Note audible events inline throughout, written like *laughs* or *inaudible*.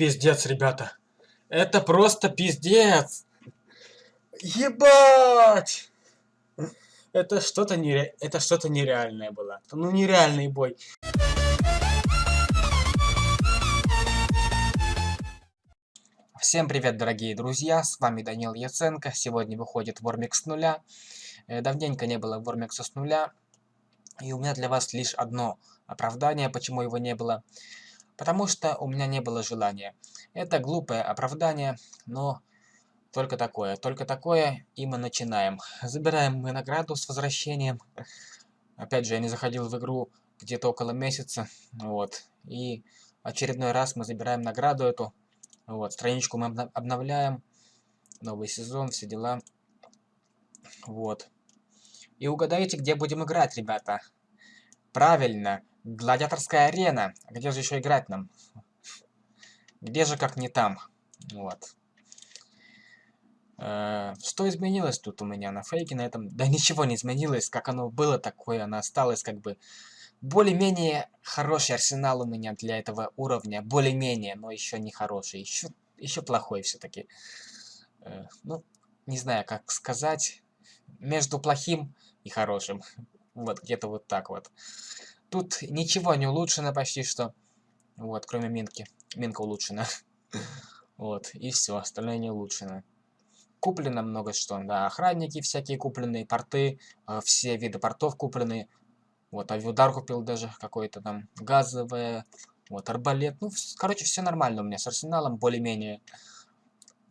Пиздец, ребята. Это просто пиздец. Ебать! Это что-то нере... это что-то нереальное было. Ну нереальный бой. Всем привет, дорогие друзья, с вами Данил Яценко. Сегодня выходит Вормикс с нуля. Э, давненько не было Вормикса с нуля. И у меня для вас лишь одно оправдание, почему его не было. Потому что у меня не было желания. Это глупое оправдание, но только такое. Только такое, и мы начинаем. Забираем мы награду с возвращением. Опять же, я не заходил в игру где-то около месяца. Вот. И очередной раз мы забираем награду эту. Вот. Страничку мы обновляем. Новый сезон, все дела. Вот. И угадайте, где будем играть, ребята. Правильно. Гладиаторская арена. Где же еще играть нам? Где же, как не там? Вот. Э, что изменилось тут у меня на фейке на этом? Да ничего не изменилось. Как оно было, такое оно осталось. Как бы более-менее хороший арсенал у меня для этого уровня. Более-менее, но еще не хороший. Еще, еще плохой все-таки. Э, ну, не знаю, как сказать. Между плохим и хорошим. *laughs* Вот, где-то вот так вот. Тут ничего не улучшено почти что. Вот, кроме Минки. Минка улучшена. *laughs* Вот, и все, остальное не улучшено. Куплено много что, да, охранники всякие купленные, порты, э, все виды портов куплены. Вот, авиудар купил даже какой-то там, газовое, вот, арбалет. Ну, короче, все нормально у меня с арсеналом, более-менее.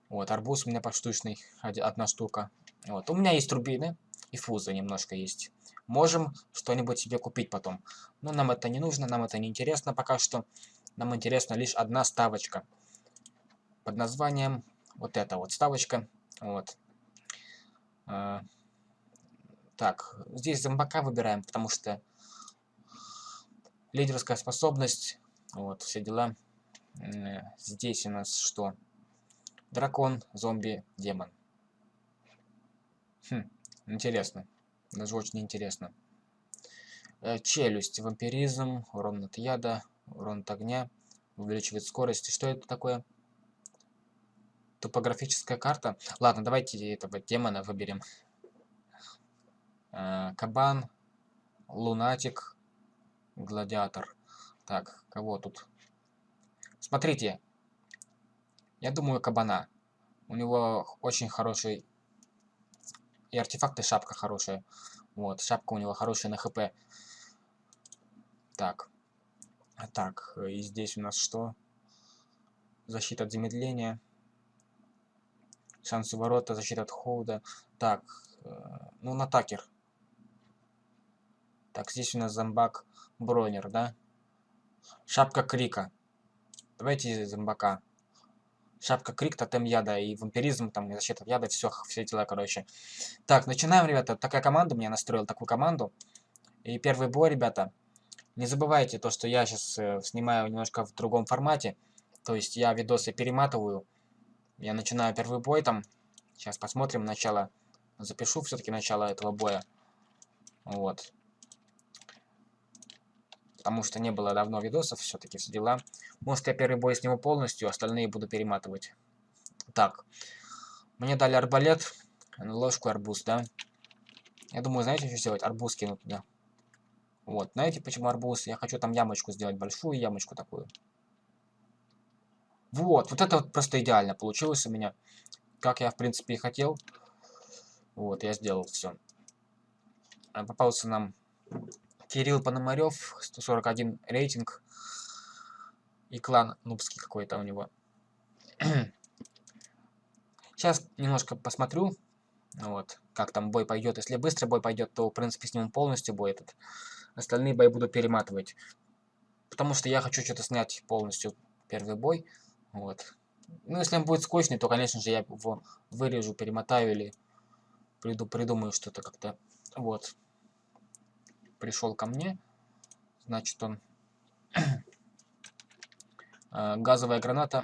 Вот, арбуз у меня поштучный, одна штука. Вот, у меня есть турбины и фузы немножко есть можем что-нибудь себе купить потом. Но нам это не нужно, нам это не интересно пока что. Нам интересна лишь одна ставочка. Под названием вот эта вот ставочка. Вот. А, так, здесь зомбака выбираем, потому что лидерская способность, вот, все дела. Здесь у нас что? Дракон, зомби, демон. Хм, интересно. Даже очень интересно. Э, челюсть, вампиризм, урон от яда, урон от огня, увеличивает скорость. Что это такое? Топографическая карта. Ладно, давайте этого демона выберем. Э, кабан, лунатик, гладиатор. Так, кого тут? Смотрите. Я думаю, кабана. У него очень хороший и артефакты шапка хорошая. Вот, шапка у него хорошая на хп. Так. Так, и здесь у нас что? Защита от замедления. Шанс ворота, защита от холода. Так, э, ну на такер. Так, здесь у нас зомбак бронер, да? Шапка крика. Давайте зомбака. Шапка крик, тотем яда и вампиризм, там, защита от яда, все, все дела, короче. Так, начинаем, ребята. Такая команда, мне настроил такую команду. И первый бой, ребята. Не забывайте то, что я сейчас э, снимаю немножко в другом формате. То есть я видосы перематываю. Я начинаю первый бой там. Сейчас посмотрим начало. Запишу все-таки начало этого боя. Вот потому что не было давно видосов, все-таки все дела. Может, я первый бой сниму полностью, остальные буду перематывать. Так, мне дали арбалет, ложку арбуз, да? Я думаю, знаете, что сделать? Арбуз кинуть туда. Вот, знаете, почему арбуз? Я хочу там ямочку сделать, большую ямочку такую. Вот, вот это вот просто идеально получилось у меня. Как я, в принципе, и хотел. Вот, я сделал все. Попался нам Кирилл Пономарев, 141 рейтинг. И клан нубский какой-то у него. *clears throat* Сейчас немножко посмотрю, вот, как там бой пойдет. Если быстро бой пойдет, то, в принципе, сниму полностью бой этот. Остальные бои буду перематывать. Потому что я хочу что-то снять полностью первый бой. Вот. Ну, если он будет скучный, то, конечно же, я его вырежу, перемотаю или приду, придумаю что-то как-то. Вот пришел ко мне. Значит, он... *clears throat* Э, газовая граната.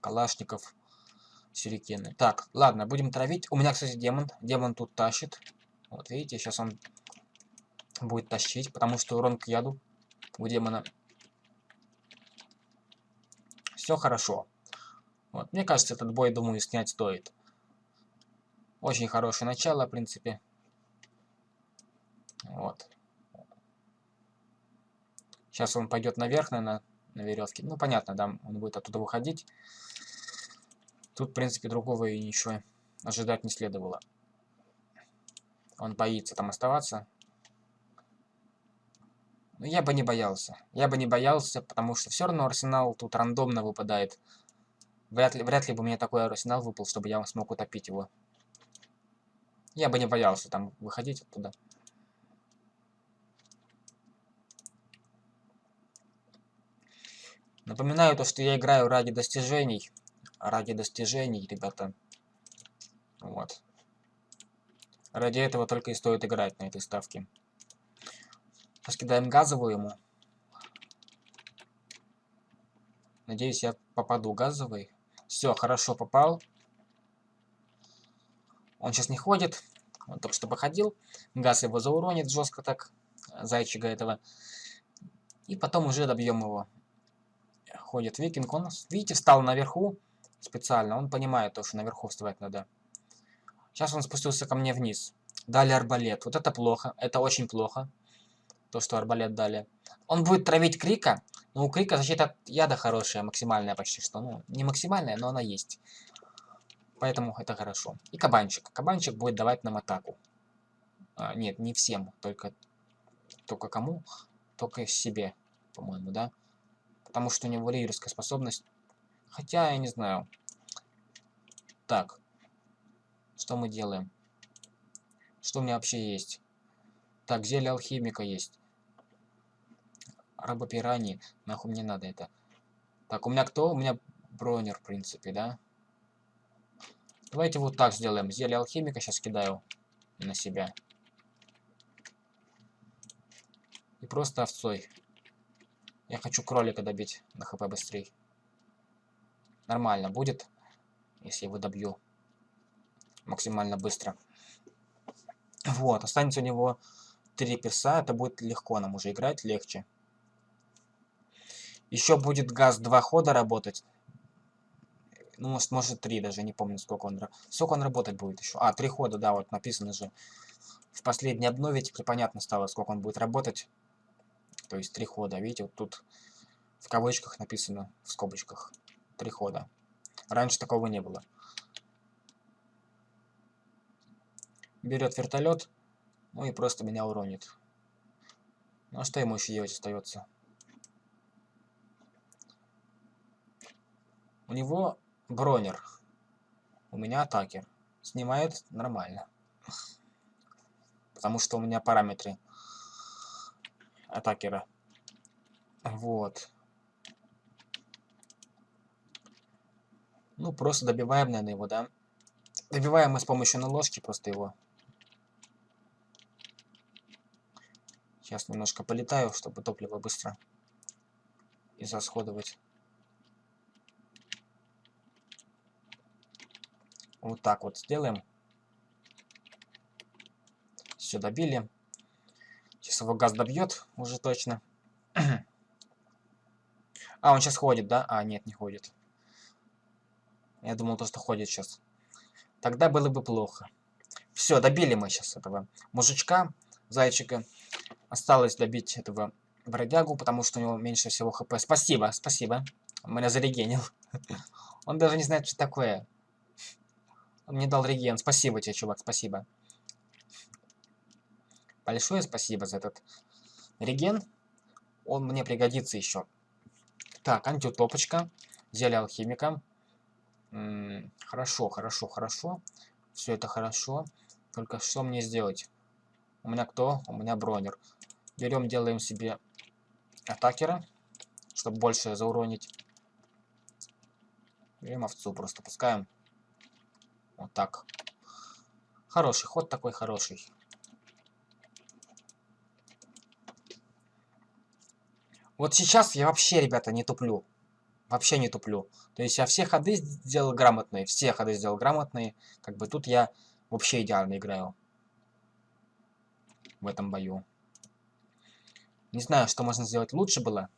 Калашников. Сюрикены. Так, ладно, будем травить. У меня, кстати, демон. Демон тут тащит. Вот, видите, сейчас он будет тащить, потому что урон к яду у демона Все хорошо. Вот, мне кажется, этот бой, думаю, снять стоит. Очень хорошее начало, в принципе. Вот. Сейчас он пойдет наверх, наверное, на веревке. Ну, понятно, да, он будет оттуда выходить. Тут, в принципе, другого и ничего ожидать не следовало. Он боится там оставаться. Но я бы не боялся. Я бы не боялся, потому что все равно арсенал тут рандомно выпадает. Вряд ли, вряд ли бы меня такой арсенал выпал, чтобы я смог утопить его. Я бы не боялся там выходить оттуда. Напоминаю то, что я играю ради достижений. Ради достижений, ребята. Вот. Ради этого только и стоит играть на этой ставке. Раскидаем газовую ему. Надеюсь, я попаду газовый. Все, хорошо попал. Он сейчас не ходит. Он только что походил. Газ его зауронит жестко так. Зайчика этого. И потом уже добьем его ходит викинг. Он, видите, встал наверху специально. Он понимает то, что наверху вставать надо. Сейчас он спустился ко мне вниз. Дали арбалет. Вот это плохо. Это очень плохо. То, что арбалет дали. Он будет травить Крика. Но у Крика защита от яда хорошая, максимальная почти что. Ну, не максимальная, но она есть. Поэтому это хорошо. И кабанчик. Кабанчик будет давать нам атаку. А, нет, не всем. Только, только кому? Только себе, по-моему, да? Потому что у него лидерская способность. Хотя, я не знаю. Так. Что мы делаем? Что у меня вообще есть? Так, зелье алхимика есть. Рабопираньи. Нахуй мне надо это. Так, у меня кто? У меня бронер, в принципе, да? Давайте вот так сделаем. Зелье алхимика сейчас кидаю на себя. И просто овцой. Я хочу кролика добить на хп быстрее. Нормально будет, если его добью максимально быстро. Вот, останется у него три перса, это будет легко нам уже играть, легче. Еще будет газ два хода работать. Ну, может, может три даже, не помню, сколько он... Сколько он работать будет еще? А, три хода, да, вот написано же. В последней обнове теперь понятно стало, сколько он будет работать. То есть три хода. Видите, вот тут в кавычках написано, в скобочках, три хода. Раньше такого не было. Берет вертолет, ну и просто меня уронит. Ну а что ему еще делать остается? У него бронер. У меня атакер. Снимает нормально. Потому что у меня параметры атакера. Вот. Ну, просто добиваем, наверное, его, да? Добиваем мы с помощью наложки просто его. Сейчас немножко полетаю, чтобы топливо быстро израсходовать. Вот так вот сделаем. Все добили. Сейчас его газ добьет уже точно. *clears throat* а, он сейчас ходит, да? А, нет, не ходит. Я думал, то, что ходит сейчас. Тогда было бы плохо. Все, добили мы сейчас этого мужичка, зайчика. Осталось добить этого бродягу, потому что у него меньше всего хп. Спасибо, спасибо. Он меня зарегенил. *laughs* Он даже не знает, что такое. Он мне дал реген. Спасибо тебе, чувак, спасибо. Большое спасибо за этот реген. Он мне пригодится еще. Так, антиутопочка. Зелье алхимика. М -м, хорошо, хорошо, хорошо. Все это хорошо. Только что мне сделать? У меня кто? У меня бронер. Берем, делаем себе атакера, чтобы больше зауронить. Берем овцу, просто пускаем. Вот так. Хороший ход такой, хороший. Вот сейчас я вообще, ребята, не туплю. Вообще не туплю. То есть я все ходы сделал грамотные. Все ходы сделал грамотные. Как бы тут я вообще идеально играю. В этом бою. Не знаю, что можно сделать лучше было.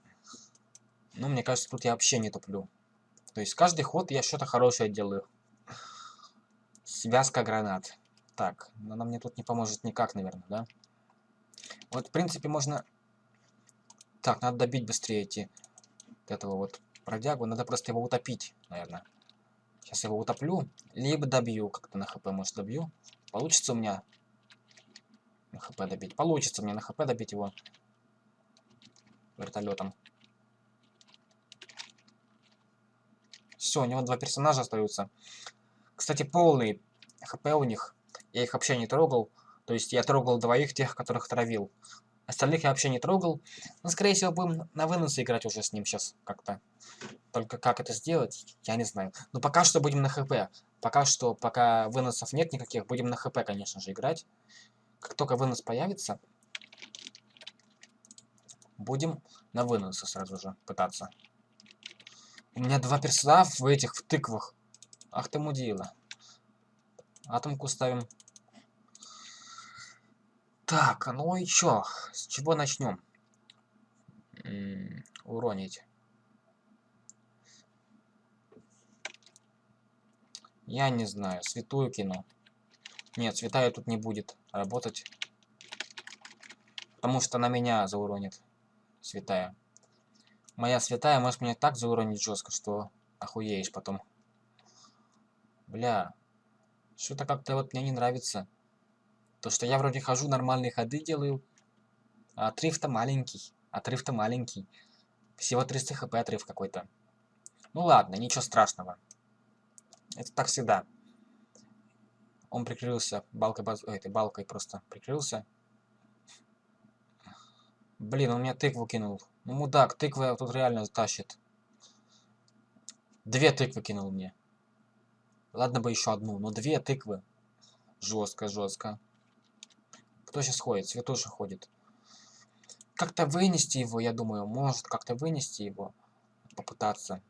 Но мне кажется, тут я вообще не туплю. То есть каждый ход я что-то хорошее делаю. Связка гранат. Так, она мне тут не поможет никак, наверное, да? Вот, в принципе, можно... Так, надо добить быстрее эти... этого вот продягу. Надо просто его утопить, наверное. Сейчас его утоплю. Либо добью. Как-то на хп, может, добью. Получится у меня на хп добить. Получится мне на хп добить его вертолетом. Все, у него два персонажа остаются. Кстати, полный хп у них. Я их вообще не трогал. То есть я трогал двоих тех, которых травил. Остальных я вообще не трогал. Но, скорее всего, будем на выносы играть уже с ним сейчас как-то. Только как это сделать, я не знаю. Но пока что будем на хп. Пока что, пока выносов нет никаких, будем на хп, конечно же, играть. Как только вынос появится, будем на выносы сразу же пытаться. У меня два персонажа в этих в тыквах. Ах ты мудила. Атомку ставим. Так, ну и чё? С чего начнем? уронить. Я не знаю, святую кину. Нет, святая тут не будет работать. Потому что на меня зауронит святая. Моя святая может меня так зауронить жестко, что охуеешь потом. Бля. Что-то как-то вот мне не нравится. То, что я вроде хожу, нормальные ходы делаю. А отрыв-то маленький. Отрыв-то маленький. Всего 300 хп отрыв какой-то. Ну ладно, ничего страшного. Это так всегда. Он прикрылся балкой, баз... Ой, этой балкой просто прикрылся. Блин, он меня тыкву кинул. Ну, мудак, тыква тут реально тащит. Две тыквы кинул мне. Ладно бы еще одну, но две тыквы. Жестко, жестко. Кто сейчас ходит? Святоша ходит. Как-то вынести его, я думаю. Может как-то вынести его. Попытаться.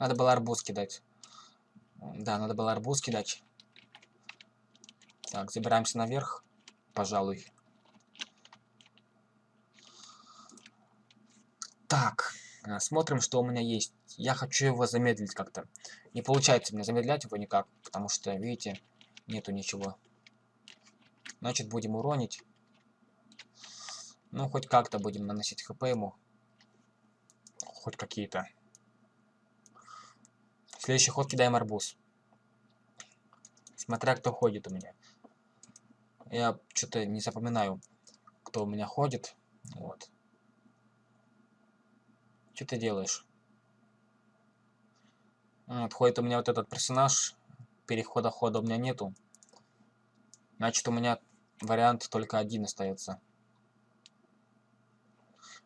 Надо было арбуз кидать. Да, надо было арбуз кидать. Так, забираемся наверх. Пожалуй. Так, э, смотрим, что у меня есть. Я хочу его замедлить как-то. Не получается мне замедлять его никак, потому что, видите, нету ничего. Значит, будем уронить. Ну, хоть как-то будем наносить хп ему. Хоть какие-то. Следующий ход кидаем арбуз. Смотря кто ходит у меня. Я что-то не запоминаю, кто у меня ходит. Вот. Что ты делаешь? Отходит у меня вот этот персонаж. Перехода хода у меня нету. Значит, у меня вариант только один остается.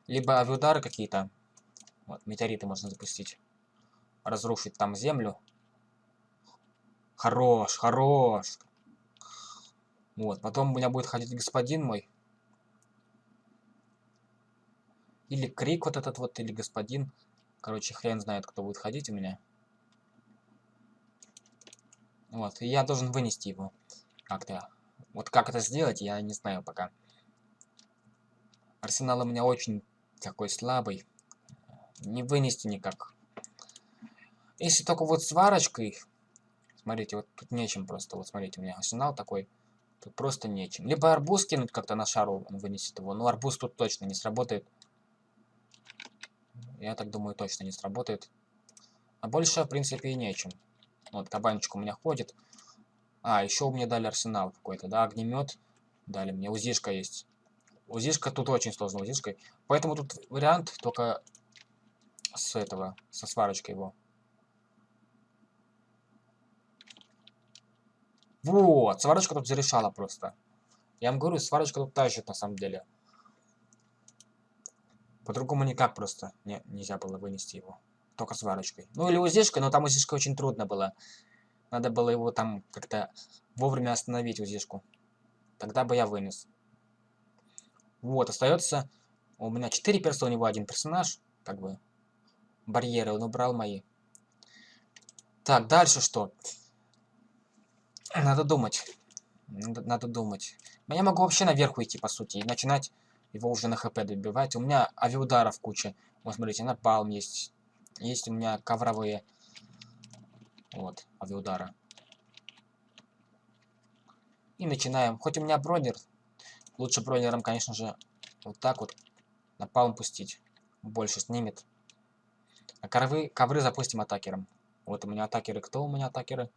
Либо авиудары какие-то. Вот, метеориты можно запустить. Разрушить там землю. Хорош, хорош. Вот, потом у меня будет ходить господин мой. Или крик вот этот вот, или господин. Короче, хрен знает, кто будет ходить у меня. Вот, и я должен вынести его. Как-то. Вот как это сделать, я не знаю пока. Арсенал у меня очень такой слабый. Не вынести никак. Если только вот сварочкой. Смотрите, вот тут нечем просто. Вот смотрите, у меня арсенал такой. Тут просто нечем. Либо арбуз кинуть как-то на шару, он вынесет его. Но арбуз тут точно не сработает. Я так думаю, точно не сработает. А больше, в принципе, и нечем. Вот, кабанчик у меня ходит. А, еще мне дали арсенал какой-то, да, огнемет. Дали мне, узишка есть. Узишка тут очень сложно, узишкой. Поэтому тут вариант только с этого, со сварочкой его. Вот, сварочка тут зарешала просто. Я вам говорю, сварочка тут тащит на самом деле. По-другому никак просто не, нельзя было вынести его. Только сварочкой. Ну или узишкой, но там узишкой очень трудно было. Надо было его там как-то вовремя остановить узишку. Тогда бы я вынес. Вот, остается... У меня 4 перса, у него один персонаж. Как бы. Барьеры он убрал мои. Так, дальше что? Надо думать. Надо, надо думать. Я могу вообще наверх уйти, по сути, и начинать его уже на хп добивать. У меня авиаударов куча. Вот смотрите, напалм есть. Есть у меня ковровые вот, авиаудара. И начинаем. Хоть у меня бронер, лучше бронером, конечно же, вот так вот напалм пустить. Больше снимет. А ковры, ковры запустим атакером. Вот у меня атакеры. Кто у меня атакеры?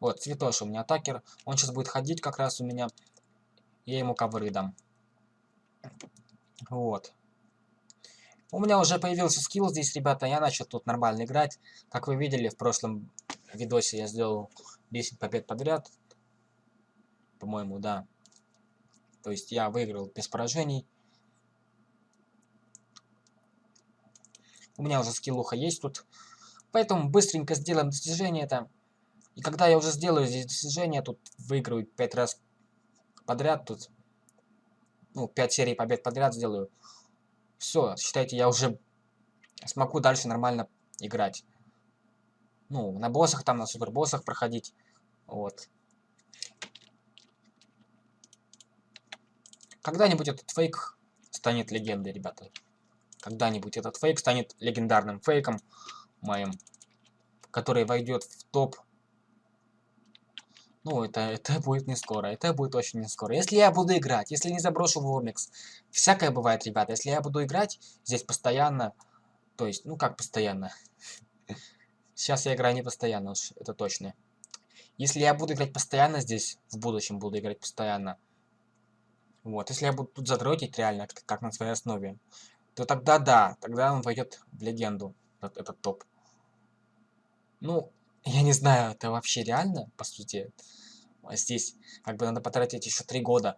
Вот, Цветош у меня атакер. Он сейчас будет ходить как раз у меня. Я ему ковры дам. Вот. У меня уже появился скилл здесь, ребята. Я начал тут нормально играть. Как вы видели, в прошлом видосе я сделал 10 побед подряд. По-моему, да. То есть я выиграл без поражений. У меня уже скиллуха есть тут. Поэтому быстренько сделаем достижение это. И когда я уже сделаю здесь достижение, тут выиграю 5 раз подряд, тут, ну, 5 серий побед подряд сделаю. Все, считайте, я уже смогу дальше нормально играть. Ну, на боссах там, на супербоссах проходить. Вот. Когда-нибудь этот фейк станет легендой, ребята. Когда-нибудь этот фейк станет легендарным фейком моим, который войдет в топ. Ну, это, это будет не скоро, это будет очень не скоро. Если я буду играть, если не заброшу Вормикс, всякое бывает, ребята. Если я буду играть здесь постоянно, то есть, ну как постоянно, *laughs* сейчас я играю не постоянно уж, это точно. Если я буду играть постоянно здесь, в будущем буду играть постоянно, вот, если я буду тут задротить реально, как на своей основе, то тогда да, тогда он войдет в легенду, этот, этот топ. Ну, я не знаю, это вообще реально, по сути. А здесь как бы надо потратить еще три года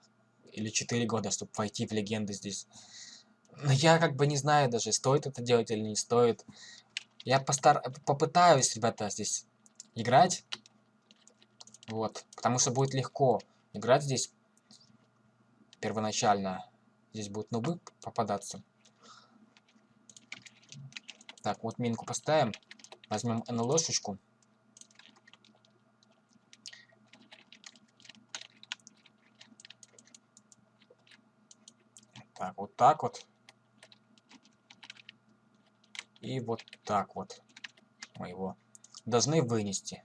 или четыре года, чтобы войти в легенды здесь. Но я как бы не знаю даже, стоит это делать или не стоит. Я постар... попытаюсь, ребята, здесь играть. Вот, потому что будет легко играть здесь первоначально. Здесь будут нубы попадаться. Так, вот минку поставим. Возьмем НЛОшечку. Так, вот так вот. И вот так вот. Мы его должны вынести.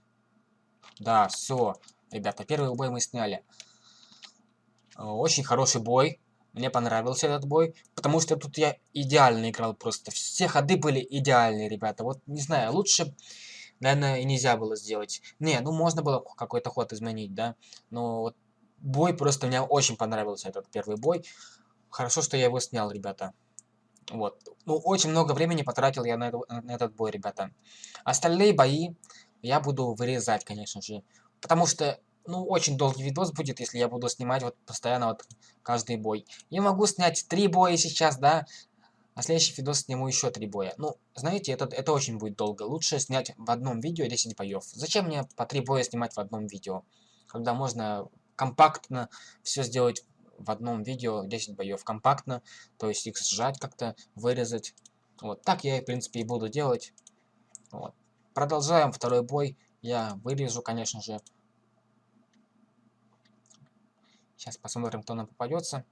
Да, все. Ребята, первый бой мы сняли. Очень хороший бой. Мне понравился этот бой, потому что тут я идеально играл просто. Все ходы были идеальные, ребята. Вот, не знаю, лучше, наверное, и нельзя было сделать. Не, ну можно было какой-то ход изменить, да. Но вот бой просто мне очень понравился, этот первый бой. Хорошо, что я его снял, ребята. Вот. Ну, очень много времени потратил я на, на этот бой, ребята. Остальные бои я буду вырезать, конечно же. Потому что ну, очень долгий видос будет, если я буду снимать вот постоянно вот каждый бой. Я могу снять три боя сейчас, да, а следующий видос сниму еще три боя. Ну, знаете, это, это очень будет долго. Лучше снять в одном видео 10 боев. Зачем мне по три боя снимать в одном видео? Когда можно компактно все сделать в одном видео 10 боев компактно, то есть их сжать как-то, вырезать. Вот так я, в принципе, и буду делать. Вот. Продолжаем второй бой. Я вырежу, конечно же, Сейчас посмотрим, кто нам попадется.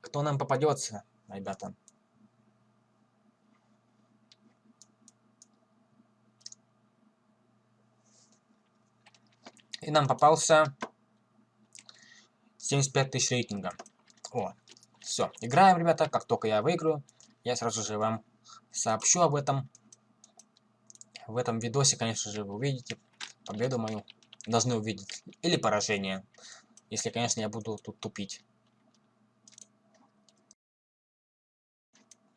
Кто нам попадется, ребята. И нам попался 75 тысяч рейтинга. О, все. Играем, ребята. Как только я выиграю, я сразу же вам сообщу об этом. В этом видосе, конечно же, вы увидите победу мою. Должны увидеть. Или поражение. Если, конечно, я буду тут тупить.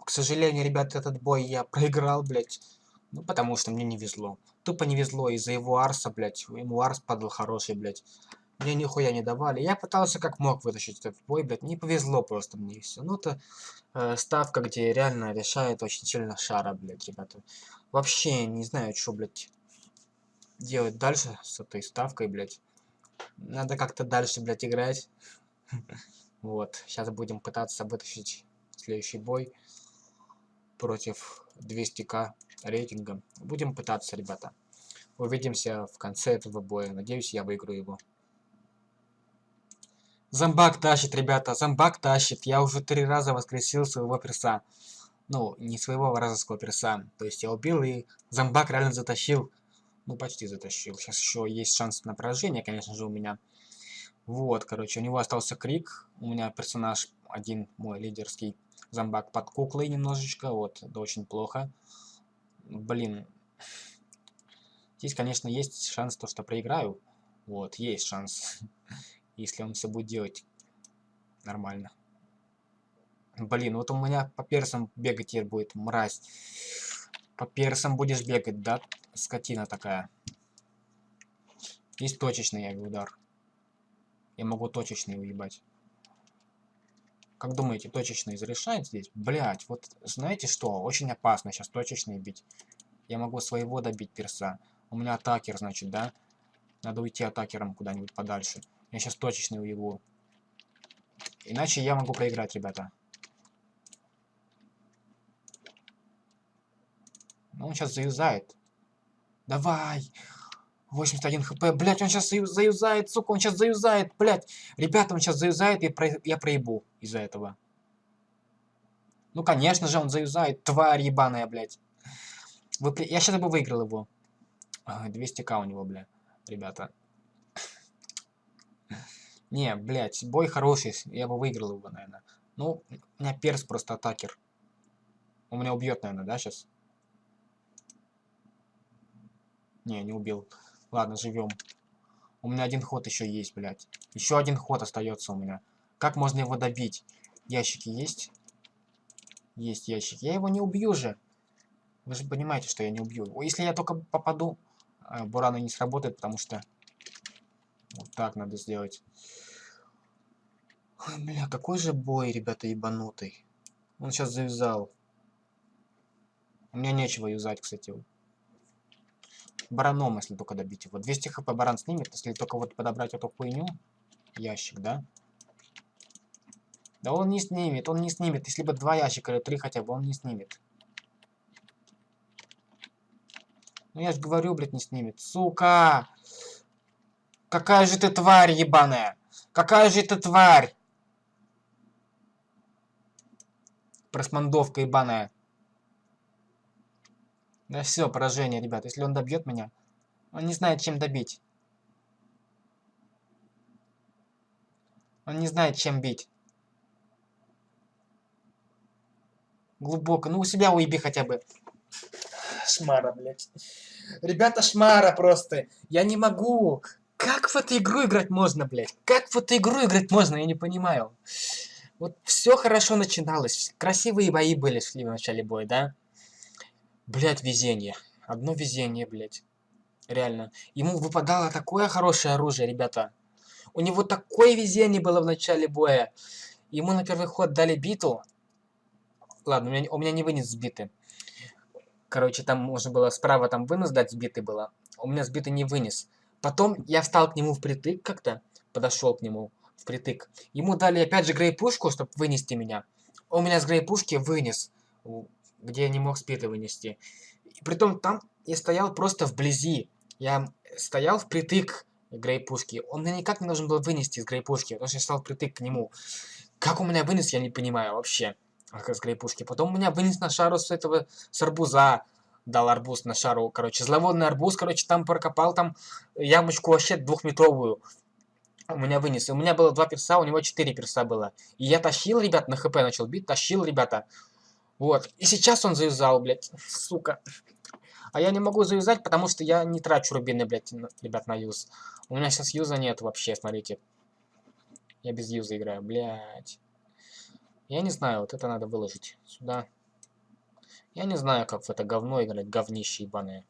К сожалению, ребят, этот бой я *laughs* проиграл, блядь. Ну, потому что мне не везло. Тупо не везло из-за его арса, блядь. Ему арс падал хороший, блядь. Мне нихуя не давали. Я пытался как мог вытащить этот бой, блядь. Не повезло просто мне все. Ну, это э, ставка, где реально решает очень сильно шара, блядь, ребята. Вообще не знаю, что, блядь, делать дальше с этой ставкой, блядь. Надо как-то дальше, блядь, играть. *laughs* Вот. Сейчас будем пытаться вытащить следующий бой против 200к рейтинга. Будем пытаться, ребята. Увидимся в конце этого боя. Надеюсь, я выиграю его. Зомбак тащит, ребята. Зомбак тащит. Я уже три раза воскресил своего перса. Ну, не своего вражеского перса. То есть я убил и зомбак реально затащил. Ну, почти затащил. Сейчас еще есть шанс на поражение, конечно же, у меня. Вот, короче, у него остался крик. У меня персонаж один, мой лидерский зомбак под куклой немножечко. Вот, это очень плохо. Блин. Здесь, конечно, есть шанс то, что проиграю. Вот, есть шанс. *laughs* Если он все будет делать нормально. Блин, вот у меня по персам бегать теперь будет, мразь. По персам будешь бегать, да? Скотина такая. Есть точечный удар. Я могу точечный уебать. Как думаете, точечный зарешает здесь? Блять, вот знаете что? Очень опасно сейчас точечный бить. Я могу своего добить перса. У меня атакер, значит, да? Надо уйти атакером куда-нибудь подальше. Я сейчас точечный уебу. Иначе я могу проиграть, ребята. Ну, он сейчас заюзает. Давай! 81 хп. Блять, он сейчас заюзает, сука, он сейчас заюзает, блять. Ребята, он сейчас заюзает, и про... я проебу из-за этого. Ну, конечно же, он заюзает. Тварь ебаная, блять. Вы... Я сейчас бы выиграл его. 200к у него, бля, ребята. Не, блять, бой хороший. Я бы выиграл его, наверное. Ну, у меня перс просто атакер. Он меня убьет, наверное, да, сейчас? Не, не убил. Ладно, живем. У меня один ход еще есть, блядь. Еще один ход остается у меня. Как можно его добить? Ящики есть? Есть ящики. Я его не убью же. Вы же понимаете, что я не убью. Если я только попаду, э, бураны не сработает, потому что... Вот так надо сделать. Ой, бля, какой же бой, ребята, ебанутый. Он сейчас завязал. У меня нечего юзать, кстати. Бараном, если только добить его. 200 хп баран снимет, если только вот подобрать эту хуйню. Ящик, да? Да он не снимет, он не снимет. Если бы два ящика или три хотя бы, он не снимет. Ну я же говорю, блядь, не снимет. Сука! Какая же ты тварь ебаная! Какая же ты тварь! Просмандовка ебаная. Да все, поражение, ребят. Если он добьет меня, он не знает, чем добить. Он не знает, чем бить. Глубоко. Ну, у себя уеби хотя бы. Шмара, блядь. Ребята, шмара просто. Я не могу. Как в эту игру играть можно, блядь? Как в эту игру играть можно, я не понимаю. Вот все хорошо начиналось. Красивые бои были в начале боя, да? Блять, везение. Одно везение, блять. Реально. Ему выпадало такое хорошее оружие, ребята. У него такое везение было в начале боя. Ему на первый ход дали биту. Ладно, у меня, у меня не вынес сбиты. Короче, там можно было справа там вынос дать сбитый было. У меня сбитый не вынес. Потом я встал к нему впритык как-то. Подошел к нему впритык. Ему дали опять же грей-пушку, чтобы вынести меня. Он меня с грей-пушки вынес где я не мог спиды вынести. И притом там я стоял просто вблизи. Я стоял впритык к грейпушке. Он меня никак не должен был вынести из грейпушки, потому что я стал впритык к нему. Как у меня вынес, я не понимаю вообще. С грейпушки. Потом меня вынес на шару с этого, с арбуза. Дал арбуз на шару, короче. Зловонный арбуз, короче, там прокопал там ямочку вообще двухметровую. У меня вынес. У меня было два перса, у него четыре перса было. И я тащил, ребят, на хп начал бить. Тащил, ребята. Вот. И сейчас он завязал, блядь, *laughs* сука. А я не могу завязать, потому что я не трачу рубины, блядь, ребят, на юз. У меня сейчас юза нет вообще, смотрите. Я без юза играю, блядь. Я не знаю, вот это надо выложить сюда. Я не знаю, как в это говно играть, говнище ебаное.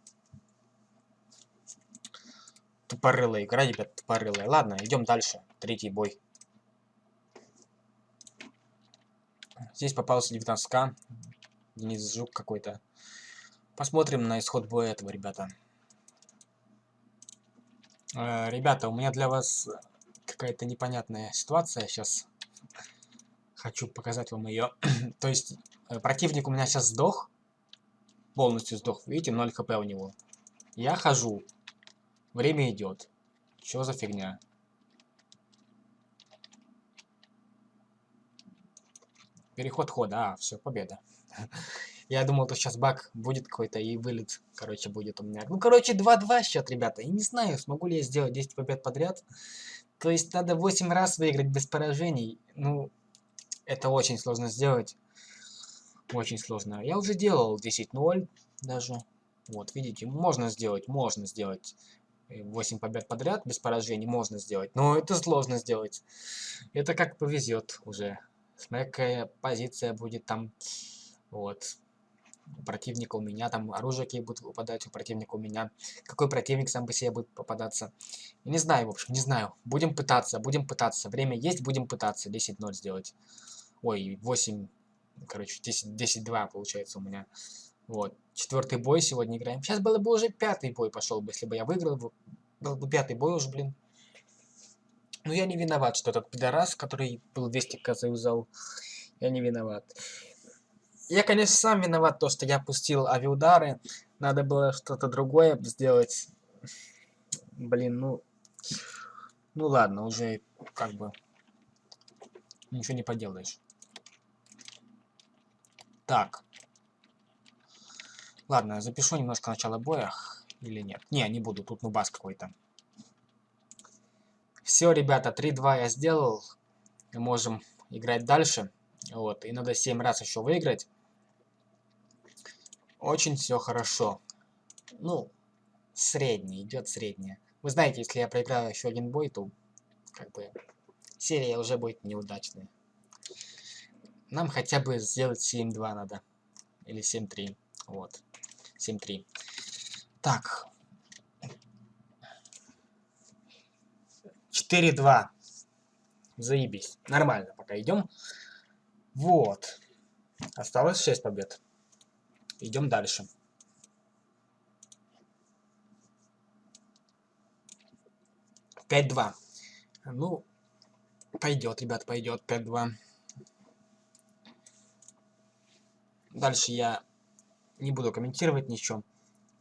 Тупорылая игра, ребят, тупорылая. Ладно, идем дальше. Третий бой. Здесь попался 19к. Денис Жук какой-то. Посмотрим на исход боя этого, ребята. Э, ребята, у меня для вас какая-то непонятная ситуация сейчас. Хочу показать вам ее. *clears throat* То есть, э, противник у меня сейчас сдох. Полностью сдох. Видите, 0 хп у него. Я хожу. Время идет. Что за фигня? Переход хода, а, все, победа. *laughs* Я думал, то сейчас баг будет какой-то и вылет, короче, будет у меня. Ну, короче, 2-2 счет, ребята. Я не знаю, смогу ли я сделать 10 побед подряд. То есть надо 8 раз выиграть без поражений. Ну, это очень сложно сделать. Очень сложно. Я уже делал 10-0 даже. Вот, видите, можно сделать, можно сделать 8 побед подряд без поражений, можно сделать. Но это сложно сделать. Это как повезет уже. Смотря какая позиция будет там. Вот. У противника у меня там оружие какие будут выпадать, у противника у меня. Какой противник сам по себе будет попадаться. Не знаю, в общем, не знаю. Будем пытаться, будем пытаться. Время есть, будем пытаться 10-0 сделать. Ой, 8, короче, 10-2 получается у меня. Вот. Четвертый бой сегодня играем. Сейчас было бы уже пятый бой пошел бы, если бы я выиграл. Был бы пятый бой уже, блин. Но я не виноват, что этот пидорас, который был 200 к заюзал, я не виноват. Я, конечно, сам виноват, то, что я пустил авиудары. Надо было что-то другое сделать. Блин, ну... Ну ладно, уже как бы... Ничего не поделаешь. Так. Ладно, запишу немножко начало боя. Или нет? Не, не буду, тут нубас какой-то. Все, ребята, 3-2 я сделал. Мы можем играть дальше. Вот, и надо 7 раз еще выиграть. Очень все хорошо. Ну, средний, идет средняя. Вы знаете, если я проиграю еще один бой, то как бы серия уже будет неудачной. Нам хотя бы сделать 7-2 надо. Или 7-3. Вот. 7-3. Так. 4-2. Заебись. Нормально, пока идем. Вот. Осталось 6 побед. Идем дальше. Пять два. Ну, пойдет, ребят, пойдет. Пять два. Дальше я не буду комментировать ничего.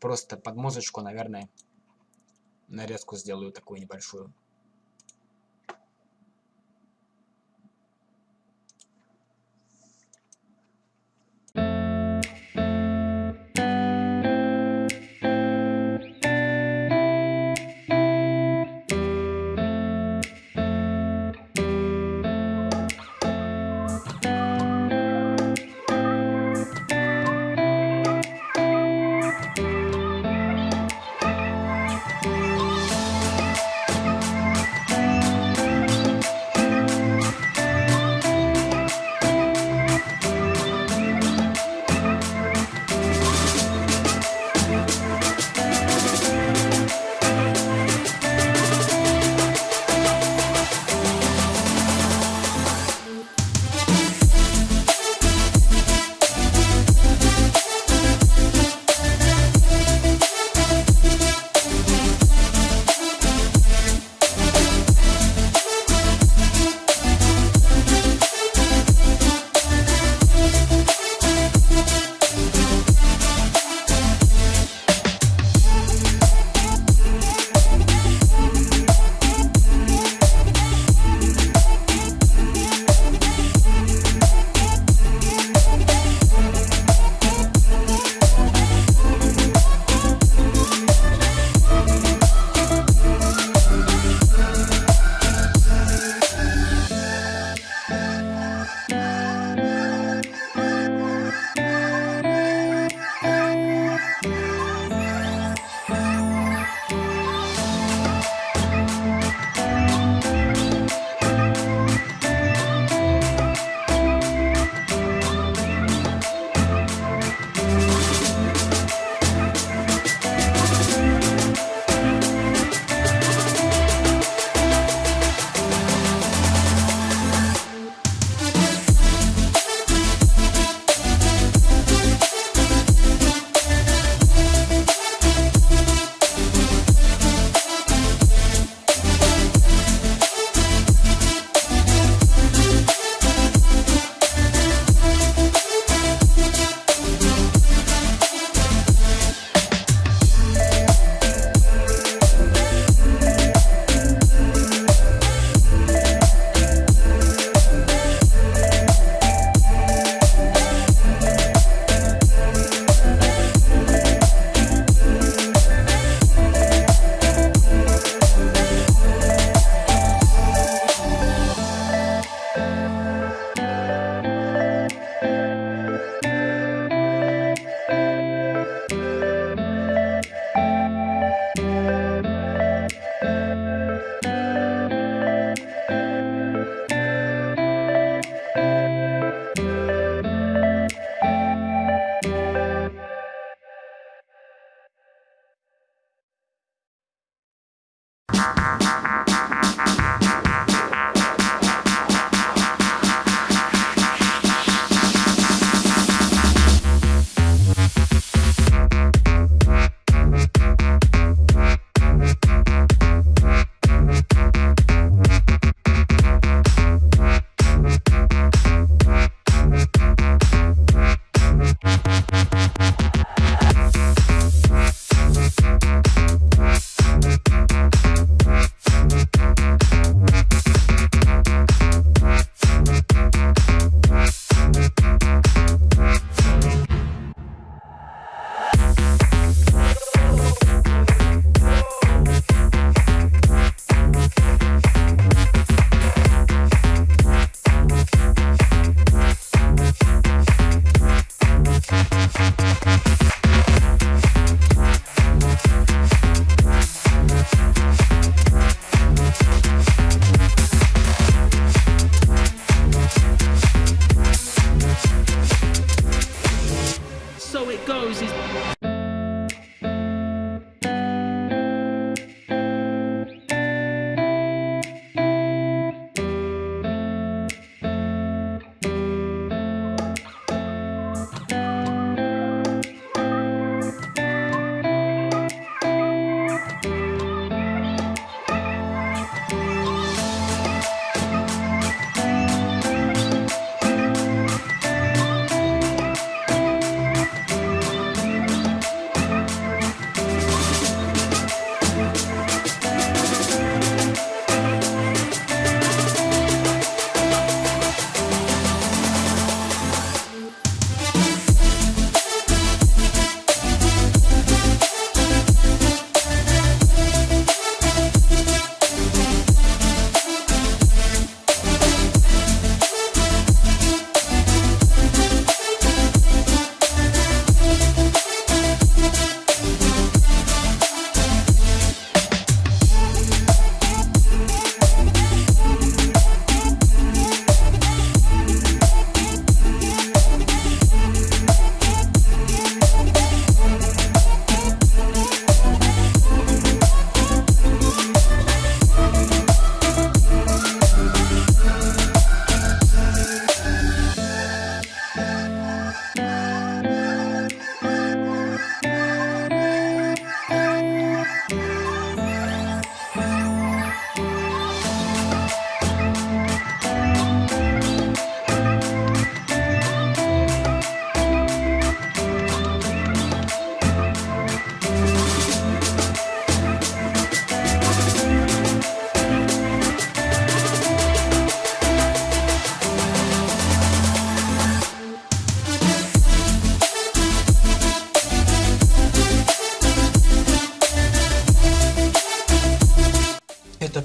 Просто под музычку, наверное, нарезку сделаю такую небольшую.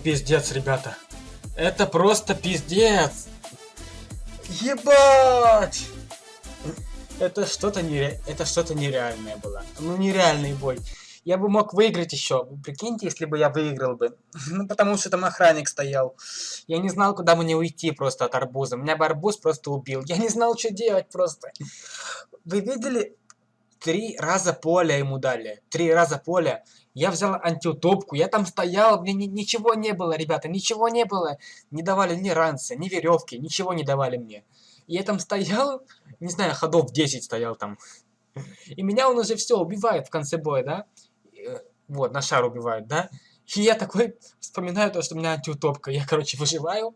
Пиздец, ребята. Это просто пиздец. Ебать! Это что-то нере... это что-то нереальное было. Ну нереальный бой. Я бы мог выиграть еще. Прикиньте, если бы я выиграл бы. *laughs* Ну потому что там охранник стоял. Я не знал, куда мне уйти просто от арбуза. Меня бы арбуз просто убил. Я не знал, что делать просто. Вы видели? Три раза поля ему дали. Три раза поля. Я взял антиутопку, я там стоял, мне ни ничего не было, ребята, ничего не было. Не давали ни ранца, ни веревки, ничего не давали мне. Я там стоял, не знаю, ходов 10 стоял там. И меня он уже все убивает в конце боя, да? Э, вот, на шар убивает, да? И я такой вспоминаю то, что у меня антиутопка. Я, короче, выживаю,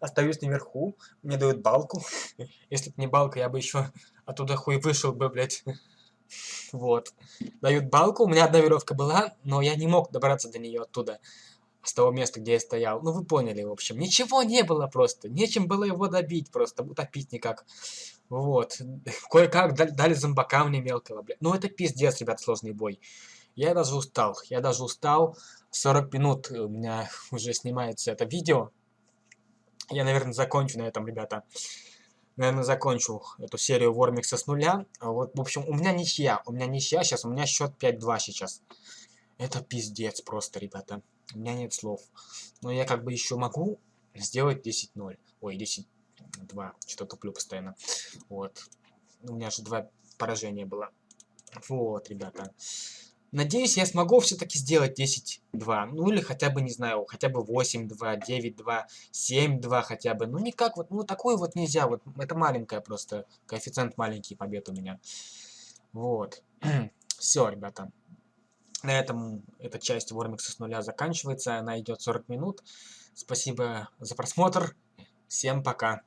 остаюсь наверху, мне дают балку. *laughs* Если бы не балка, я бы еще оттуда хуй вышел бы, блядь. Вот. Дают балку, у меня одна веревка была, но я не мог добраться до нее оттуда. С того места, где я стоял. Ну, вы поняли, в общем. Ничего не было просто. Нечем было его добить просто. Утопить никак. Вот. *laughs* Кое-как дали, зомбака мне мелкого, блядь. Ну, это пиздец, ребят, сложный бой. Я даже устал. Я даже устал. 40 минут у меня *laughs* уже снимается это видео. Я, наверное, закончу на этом, ребята наверное, закончу эту серию Вормикса с нуля. А вот, в общем, у меня ничья. У меня ничья сейчас. У меня счет 5-2 сейчас. Это пиздец просто, ребята. У меня нет слов. Но я как бы еще могу сделать 10-0. Ой, 10-2. Что-то туплю постоянно. Вот. У меня же два поражения было. Вот, ребята. Надеюсь, я смогу все-таки сделать 10-2. Ну или хотя бы, не знаю, хотя бы 8-2, 9-2, 7-2 хотя бы. Ну никак вот, ну такой вот нельзя. Вот это маленькая просто, коэффициент маленький побед у меня. Вот. *clears throat* Все, ребята. На этом эта часть Вормикса с нуля заканчивается. Она идет 40 минут. Спасибо за просмотр. Всем пока.